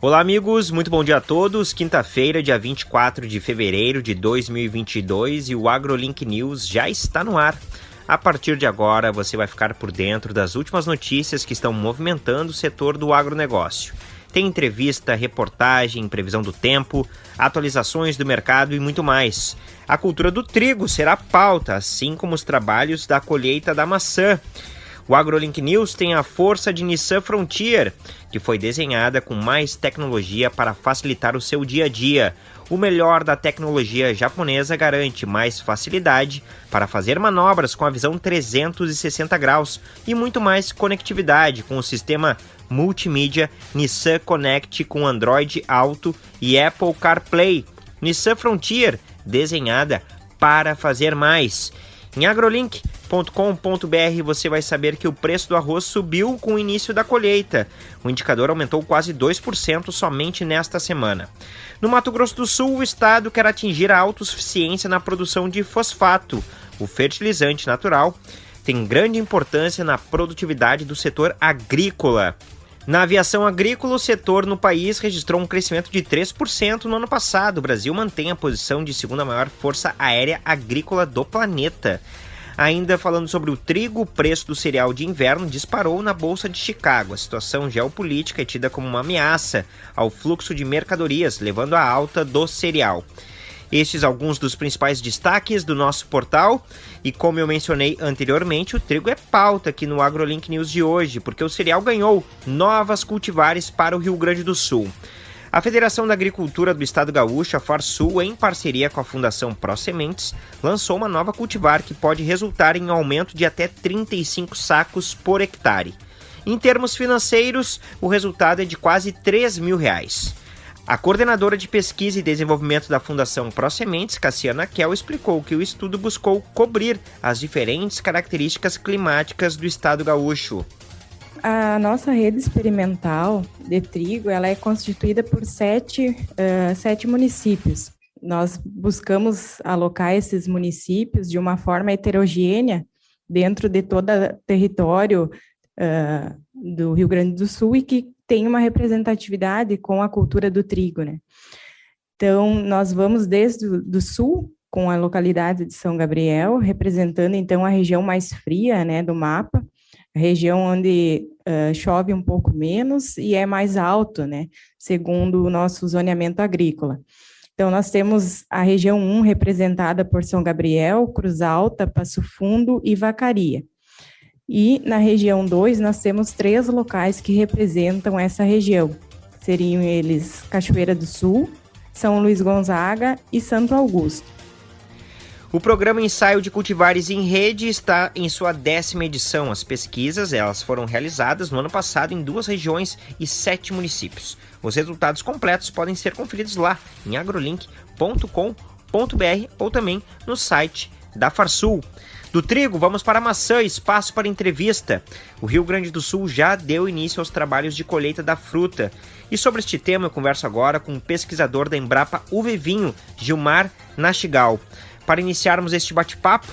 Olá, amigos, muito bom dia a todos. Quinta-feira, dia 24 de fevereiro de 2022 e o AgroLink News já está no ar. A partir de agora, você vai ficar por dentro das últimas notícias que estão movimentando o setor do agronegócio. Tem entrevista, reportagem, previsão do tempo, atualizações do mercado e muito mais. A cultura do trigo será pauta, assim como os trabalhos da colheita da maçã. O AgroLink News tem a força de Nissan Frontier, que foi desenhada com mais tecnologia para facilitar o seu dia a dia. O melhor da tecnologia japonesa garante mais facilidade para fazer manobras com a visão 360 graus e muito mais conectividade com o sistema multimídia Nissan Connect com Android Auto e Apple CarPlay. Nissan Frontier, desenhada para fazer mais. Em agrolink.com.br você vai saber que o preço do arroz subiu com o início da colheita. O indicador aumentou quase 2% somente nesta semana. No Mato Grosso do Sul, o estado quer atingir a autossuficiência na produção de fosfato, o fertilizante natural. Tem grande importância na produtividade do setor agrícola. Na aviação agrícola, o setor no país registrou um crescimento de 3% no ano passado. O Brasil mantém a posição de segunda maior força aérea agrícola do planeta. Ainda falando sobre o trigo, o preço do cereal de inverno disparou na Bolsa de Chicago. A situação geopolítica é tida como uma ameaça ao fluxo de mercadorias, levando à alta do cereal. Estes alguns dos principais destaques do nosso portal. E como eu mencionei anteriormente, o trigo é pauta aqui no AgroLink News de hoje, porque o cereal ganhou novas cultivares para o Rio Grande do Sul. A Federação da Agricultura do Estado Gaúcho, a Farsul, em parceria com a Fundação Pro Sementes, lançou uma nova cultivar que pode resultar em um aumento de até 35 sacos por hectare. Em termos financeiros, o resultado é de quase 3 mil reais. A coordenadora de pesquisa e desenvolvimento da Fundação ProSementes, Cassiana Kell, explicou que o estudo buscou cobrir as diferentes características climáticas do estado gaúcho. A nossa rede experimental de trigo ela é constituída por sete, uh, sete municípios. Nós buscamos alocar esses municípios de uma forma heterogênea dentro de todo o território uh, do Rio Grande do Sul e que tem uma representatividade com a cultura do trigo, né? Então, nós vamos desde o do sul, com a localidade de São Gabriel, representando, então, a região mais fria, né, do mapa, região onde uh, chove um pouco menos e é mais alto, né, segundo o nosso zoneamento agrícola. Então, nós temos a região 1 representada por São Gabriel, Cruz Alta, Passo Fundo e Vacaria. E na região 2, nós temos três locais que representam essa região. Seriam eles Cachoeira do Sul, São Luís Gonzaga e Santo Augusto. O programa Ensaio de Cultivares em Rede está em sua décima edição. As pesquisas elas foram realizadas no ano passado em duas regiões e sete municípios. Os resultados completos podem ser conferidos lá em agrolink.com.br ou também no site da Farsul. Do trigo, vamos para a maçã, espaço para entrevista. O Rio Grande do Sul já deu início aos trabalhos de colheita da fruta. E sobre este tema eu converso agora com o pesquisador da Embrapa UV Vinho, Gilmar Nastigal. Para iniciarmos este bate-papo,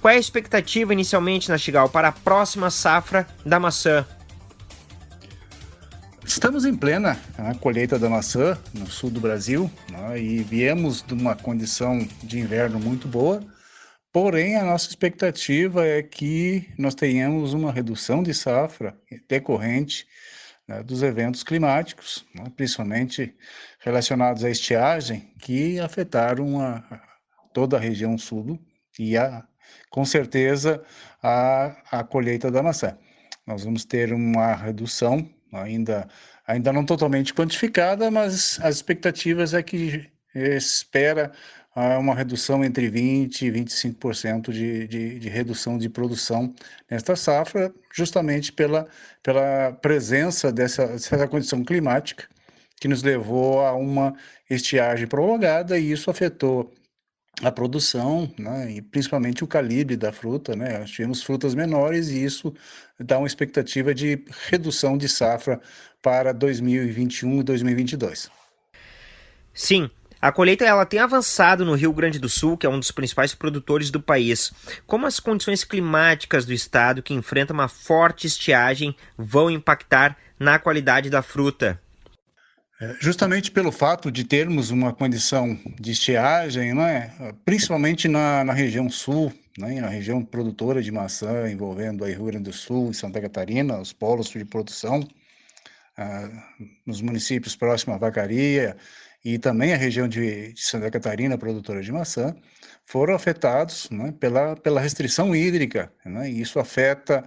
qual é a expectativa inicialmente, Nastigal, para a próxima safra da maçã? Estamos em plena né, colheita da maçã no sul do Brasil né, e viemos de uma condição de inverno muito boa Porém, a nossa expectativa é que nós tenhamos uma redução de safra decorrente né, dos eventos climáticos, né, principalmente relacionados à estiagem, que afetaram a, toda a região sul e, a, com certeza, a, a colheita da maçã. Nós vamos ter uma redução, ainda, ainda não totalmente quantificada, mas as expectativas é que espera uma redução entre 20% e 25% de, de, de redução de produção nesta safra, justamente pela, pela presença dessa, dessa condição climática que nos levou a uma estiagem prolongada e isso afetou a produção, né, e principalmente o calibre da fruta, né, nós tivemos frutas menores e isso dá uma expectativa de redução de safra para 2021 e 2022. Sim, a colheita ela tem avançado no Rio Grande do Sul, que é um dos principais produtores do país. Como as condições climáticas do estado, que enfrenta uma forte estiagem, vão impactar na qualidade da fruta? É, justamente pelo fato de termos uma condição de estiagem, né, principalmente na, na região sul, né, na região produtora de maçã, envolvendo aí Rio Grande do Sul e Santa Catarina, os polos de produção, ah, nos municípios próximos à Vacaria e também a região de, de Santa Catarina, produtora de maçã, foram afetados né, pela, pela restrição hídrica, né, e isso afeta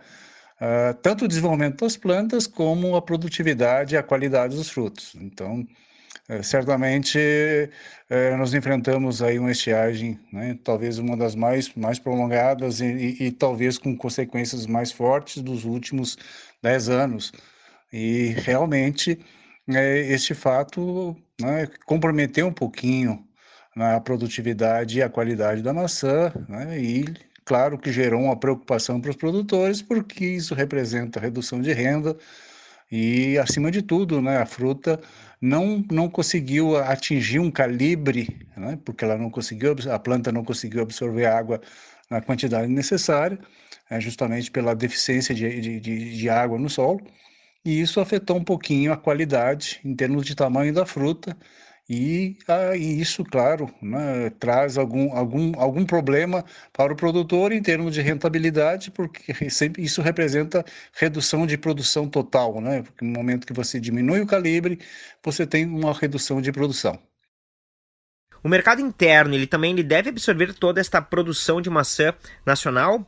uh, tanto o desenvolvimento das plantas como a produtividade e a qualidade dos frutos. Então, uh, certamente, uh, nós enfrentamos aí uma estiagem, né, talvez uma das mais, mais prolongadas e, e, e talvez com consequências mais fortes dos últimos dez anos. E realmente, é, este fato né, comprometeu um pouquinho né, a produtividade e a qualidade da maçã, né, e claro que gerou uma preocupação para os produtores, porque isso representa redução de renda e, acima de tudo, né, a fruta não, não conseguiu atingir um calibre, né, porque ela não conseguiu, a planta não conseguiu absorver água na quantidade necessária, é, justamente pela deficiência de, de, de água no solo, e isso afetou um pouquinho a qualidade em termos de tamanho da fruta, e, ah, e isso, claro, né, traz algum, algum, algum problema para o produtor em termos de rentabilidade, porque sempre isso representa redução de produção total, né? Porque no momento que você diminui o calibre, você tem uma redução de produção. O mercado interno, ele também ele deve absorver toda esta produção de maçã nacional?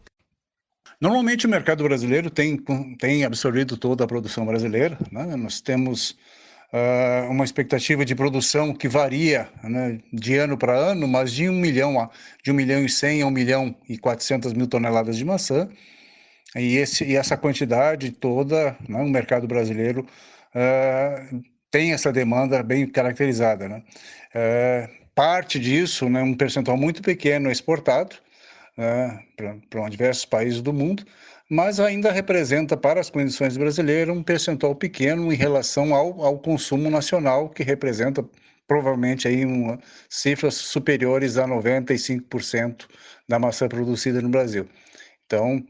Normalmente o mercado brasileiro tem, tem absorvido toda a produção brasileira. Né? Nós temos uh, uma expectativa de produção que varia né, de ano para ano, mas de um milhão a de um milhão e cem a um milhão e quatrocentas mil toneladas de maçã. E, esse, e essa quantidade toda, né, o mercado brasileiro uh, tem essa demanda bem caracterizada. Né? Uh, parte disso, né, um percentual muito pequeno é exportado né, para diversos países do mundo, mas ainda representa para as condições brasileiras um percentual pequeno em relação ao, ao consumo nacional, que representa provavelmente aí uma, cifras superiores a 95% da maçã produzida no Brasil. Então,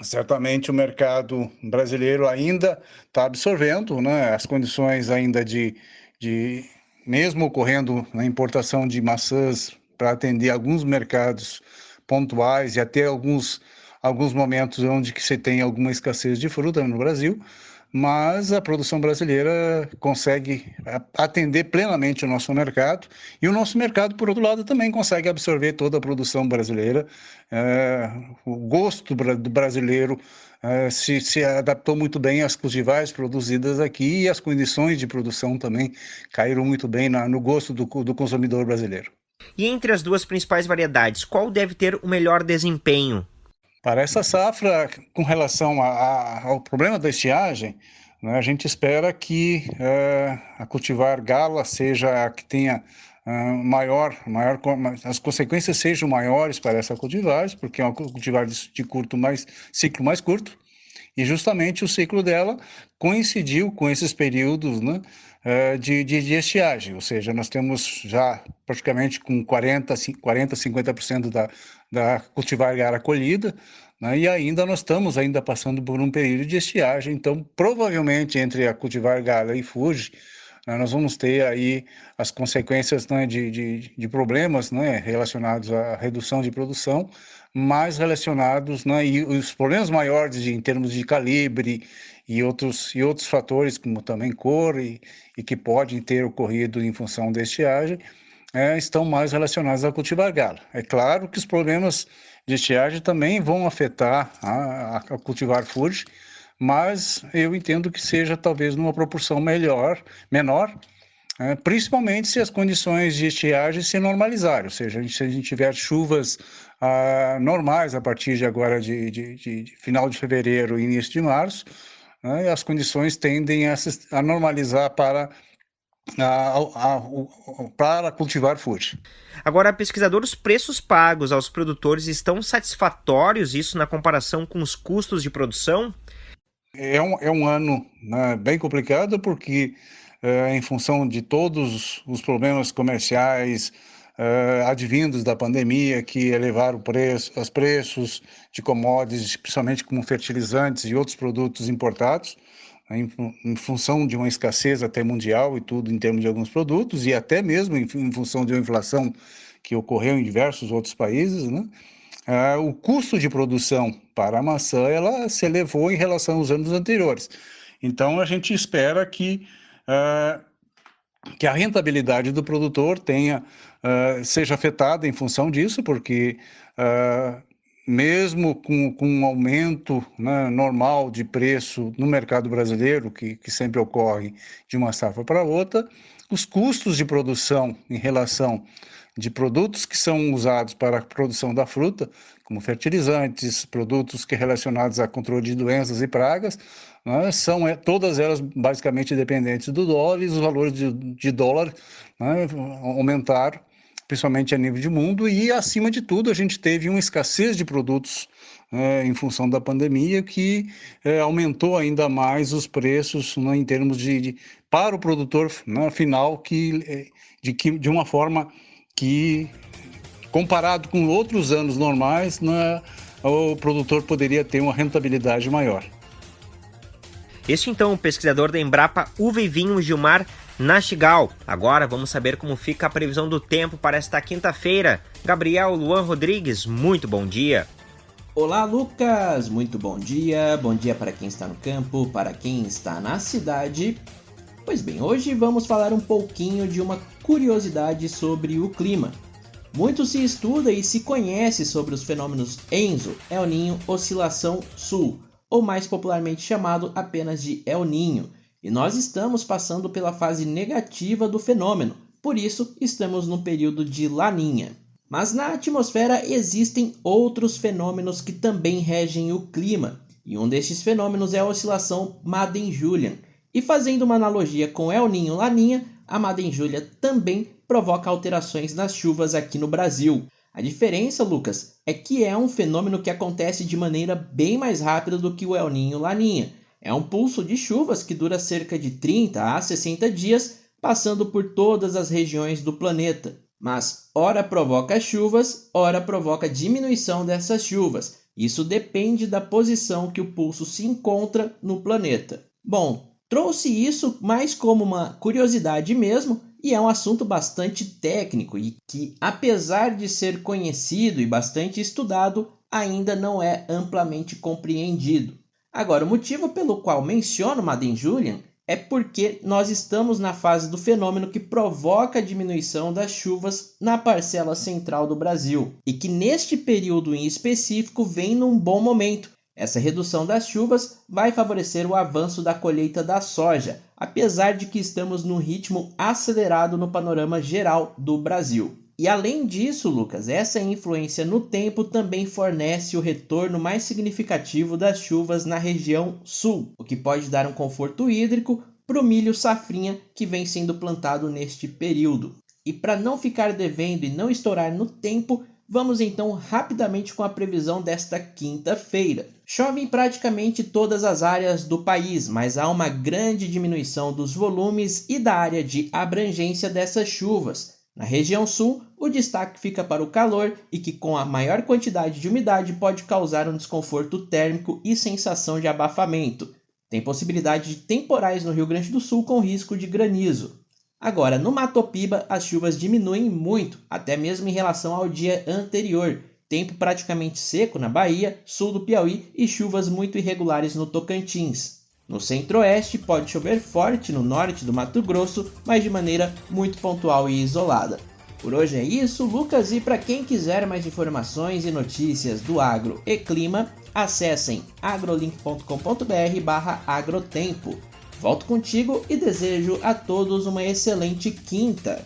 certamente o mercado brasileiro ainda está absorvendo né, as condições ainda de, de mesmo ocorrendo na importação de maçãs para atender alguns mercados pontuais e até alguns alguns momentos onde que você tem alguma escassez de fruta no Brasil, mas a produção brasileira consegue atender plenamente o nosso mercado e o nosso mercado, por outro lado, também consegue absorver toda a produção brasileira. É, o gosto do brasileiro é, se, se adaptou muito bem às cultivares produzidas aqui e as condições de produção também caíram muito bem na, no gosto do, do consumidor brasileiro. E entre as duas principais variedades, qual deve ter o melhor desempenho? Para essa safra, com relação a, a, ao problema da estiagem, né, a gente espera que uh, a cultivar gala seja a que tenha uh, maior, maior, as consequências sejam maiores para essa cultivar, porque é uma cultivar de, de curto mais, ciclo mais curto, e justamente o ciclo dela coincidiu com esses períodos né, uh, de, de, de, estiagem, ou seja, nós temos já praticamente com 40, 40 50% da, da cultivar gala colhida, né, e ainda nós estamos ainda passando por um período de estiagem, então provavelmente entre a cultivar gala e fuji, né, nós vamos ter aí as consequências né, de, de, de, problemas né, relacionados à redução de produção, mais relacionados, né, e os problemas maiores de, em termos de calibre e outros, e outros fatores, como também cor, e, e que podem ter ocorrido em função da estiagem, é, estão mais relacionados ao cultivar galo. É claro que os problemas de estiagem também vão afetar a, a cultivar fuji, mas eu entendo que seja talvez numa proporção melhor, menor, é, principalmente se as condições de estiagem se normalizarem, ou seja, se a gente tiver chuvas ah, normais a partir de agora de, de, de, final de fevereiro e início de março, né, as condições tendem a, a normalizar para a, a, para cultivar fuji. Agora, pesquisador, os preços pagos aos produtores estão satisfatórios, isso na comparação com os custos de produção? É um, é um ano né, bem complicado, porque é, em função de todos os problemas comerciais, uh, advindos da pandemia que elevaram preço, os preços de commodities, principalmente como fertilizantes e outros produtos importados. em, em, função de uma escassez até mundial e tudo em termos de alguns produtos, e até mesmo em, em função de uma inflação que ocorreu em diversos outros países, né? Ah, o custo de produção para a maçã ela se elevou em relação aos anos anteriores. Então a gente espera que ah, que a rentabilidade do produtor tenha uh, seja afetada em função disso, porque uh, mesmo com, com um aumento né, normal de preço no mercado brasileiro, que, que sempre ocorre de uma safra para outra, os custos de produção em relação de produtos que são usados para a produção da fruta, como fertilizantes, produtos que relacionados a controle de doenças e pragas, né, são é, todas elas basicamente dependentes do dólar e os valores de, de dólar né, aumentaram, principalmente a nível de mundo, e acima de tudo a gente teve uma escassez de produtos é, em função da pandemia que é, aumentou ainda mais os preços né, em termos de, de, para o produtor né, final que é, de, que, de uma forma que, comparado com outros anos normais, né, o produtor poderia ter uma rentabilidade maior. Este então, o pesquisador da Embrapa Uva e Vinho, Gilmar Nastigal. Agora vamos saber como fica a previsão do tempo para esta quinta-feira. Gabriel Luan Rodrigues, muito bom dia. Olá, Lucas! Muito bom dia. Bom dia para quem está no campo, para quem está na cidade Pois bem, hoje vamos falar um pouquinho de uma curiosidade sobre o clima. Muito se estuda e se conhece sobre os fenômenos Enzo, El Ninho, Oscilação Sul, ou mais popularmente chamado apenas de El Ninho, e nós estamos passando pela fase negativa do fenômeno, por isso estamos no período de Laninha. Mas na atmosfera existem outros fenômenos que também regem o clima, e um destes fenômenos é a oscilação Madden-Julian, e fazendo uma analogia com El Ninho Laninha, a Madem Júlia também provoca alterações nas chuvas aqui no Brasil. A diferença, Lucas, é que é um fenômeno que acontece de maneira bem mais rápida do que o El Ninho Laninha. É um pulso de chuvas que dura cerca de 30 a 60 dias, passando por todas as regiões do planeta. Mas ora provoca chuvas, ora provoca diminuição dessas chuvas. Isso depende da posição que o pulso se encontra no planeta. Bom, Trouxe isso mais como uma curiosidade mesmo, e é um assunto bastante técnico e que, apesar de ser conhecido e bastante estudado, ainda não é amplamente compreendido. Agora, o motivo pelo qual menciono Madden Julian é porque nós estamos na fase do fenômeno que provoca a diminuição das chuvas na parcela central do Brasil e que neste período em específico vem num bom momento, essa redução das chuvas vai favorecer o avanço da colheita da soja, apesar de que estamos num ritmo acelerado no panorama geral do Brasil. E além disso, Lucas, essa influência no tempo também fornece o retorno mais significativo das chuvas na região sul, o que pode dar um conforto hídrico para o milho safrinha que vem sendo plantado neste período. E para não ficar devendo e não estourar no tempo, Vamos então rapidamente com a previsão desta quinta-feira. Chove em praticamente todas as áreas do país, mas há uma grande diminuição dos volumes e da área de abrangência dessas chuvas. Na região sul, o destaque fica para o calor e que, com a maior quantidade de umidade, pode causar um desconforto térmico e sensação de abafamento. Tem possibilidade de temporais no Rio Grande do Sul com risco de granizo. Agora, no Matopiba, as chuvas diminuem muito, até mesmo em relação ao dia anterior. Tempo praticamente seco na Bahia, sul do Piauí e chuvas muito irregulares no Tocantins. No centro-oeste, pode chover forte no norte do Mato Grosso, mas de maneira muito pontual e isolada. Por hoje é isso, Lucas, e para quem quiser mais informações e notícias do agro e clima, acessem agrolink.com.br/agrotempo. Volto contigo e desejo a todos uma excelente quinta.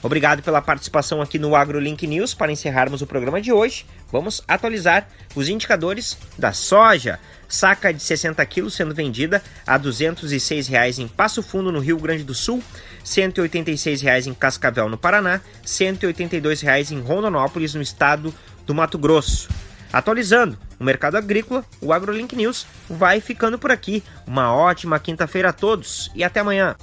Obrigado pela participação aqui no AgroLink News. Para encerrarmos o programa de hoje, vamos atualizar os indicadores da soja. Saca de 60 quilos sendo vendida a R$ 206,00 em Passo Fundo, no Rio Grande do Sul, R$ 186,00 em Cascavel, no Paraná, R$ 182,00 em Rondonópolis, no estado do Mato Grosso. Atualizando o mercado agrícola, o AgroLink News vai ficando por aqui. Uma ótima quinta-feira a todos e até amanhã.